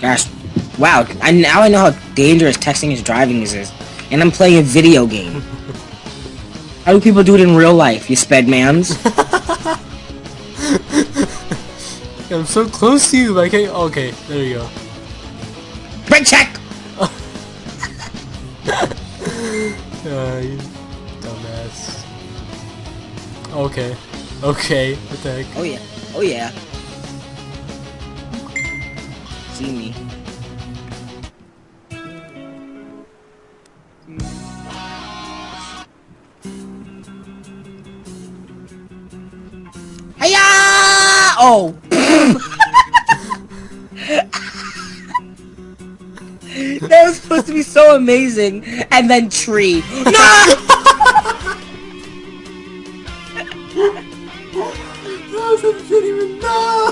Gosh, wow! I now I know how dangerous texting and driving is, and I'm playing a video game. how do people do it in real life? You sped mans? I'm so close to you. Like, hey, okay, there you go. Brake check. Uh, you dumbass. Okay. Okay. What the heck? Oh yeah. Oh yeah see me. Oh! that was supposed to be so amazing, and then tree. No! I didn't even know!